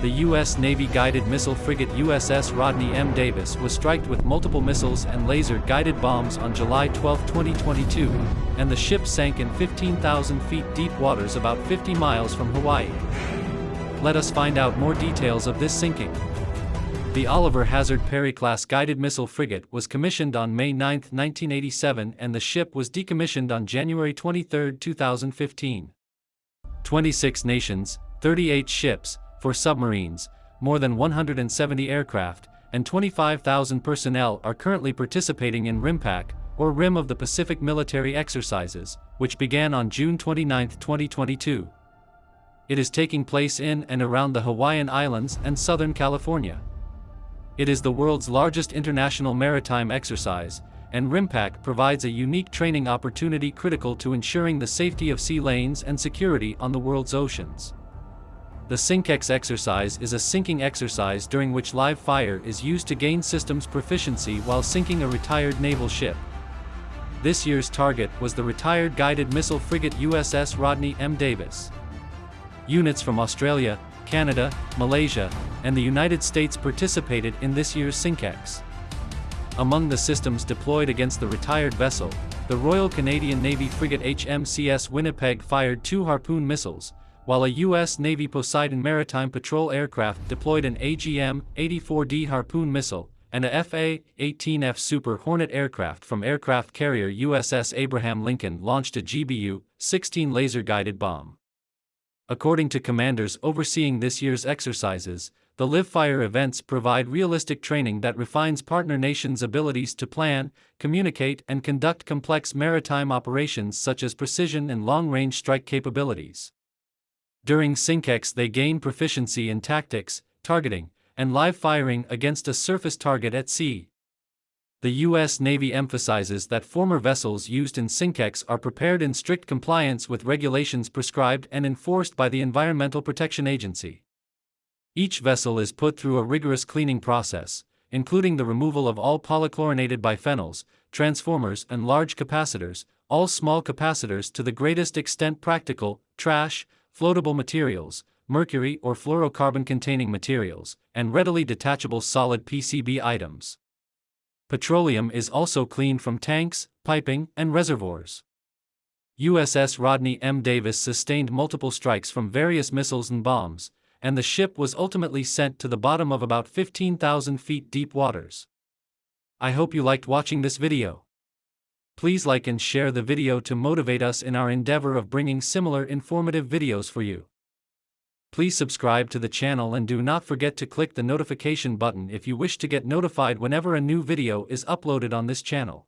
the U.S. Navy guided missile frigate USS Rodney M. Davis was struck with multiple missiles and laser-guided bombs on July 12, 2022, and the ship sank in 15,000 feet deep waters about 50 miles from Hawaii. Let us find out more details of this sinking. The Oliver Hazard Perry-class guided missile frigate was commissioned on May 9, 1987 and the ship was decommissioned on January 23, 2015. 26 nations, 38 ships, four submarines, more than 170 aircraft, and 25,000 personnel are currently participating in RIMPAC, or Rim of the Pacific Military Exercises, which began on June 29, 2022. It is taking place in and around the Hawaiian Islands and Southern California. It is the world's largest international maritime exercise, and RIMPAC provides a unique training opportunity critical to ensuring the safety of sea lanes and security on the world's oceans. The SINKEX exercise is a sinking exercise during which live fire is used to gain systems proficiency while sinking a retired naval ship. This year's target was the retired guided missile frigate USS Rodney M. Davis. Units from Australia, Canada, Malaysia, and the United States participated in this year's SINKEX. Among the systems deployed against the retired vessel, the Royal Canadian Navy frigate HMCS Winnipeg fired two Harpoon missiles, while a U.S. Navy Poseidon maritime patrol aircraft deployed an AGM-84D Harpoon missile, and a FA-18F Super Hornet aircraft from aircraft carrier USS Abraham Lincoln launched a GBU-16 laser-guided bomb. According to commanders overseeing this year's exercises, the live fire events provide realistic training that refines partner nations' abilities to plan, communicate and conduct complex maritime operations such as precision and long-range strike capabilities. During SINKEX they gain proficiency in tactics, targeting, and live firing against a surface target at sea. The U.S. Navy emphasizes that former vessels used in SINKEX are prepared in strict compliance with regulations prescribed and enforced by the Environmental Protection Agency. Each vessel is put through a rigorous cleaning process, including the removal of all polychlorinated biphenyls, transformers and large capacitors, all small capacitors to the greatest extent practical, trash, floatable materials, mercury or fluorocarbon-containing materials, and readily detachable solid PCB items. Petroleum is also cleaned from tanks, piping, and reservoirs. USS Rodney M. Davis sustained multiple strikes from various missiles and bombs, and the ship was ultimately sent to the bottom of about 15,000 feet deep waters. I hope you liked watching this video. Please like and share the video to motivate us in our endeavor of bringing similar informative videos for you. Please subscribe to the channel and do not forget to click the notification button if you wish to get notified whenever a new video is uploaded on this channel.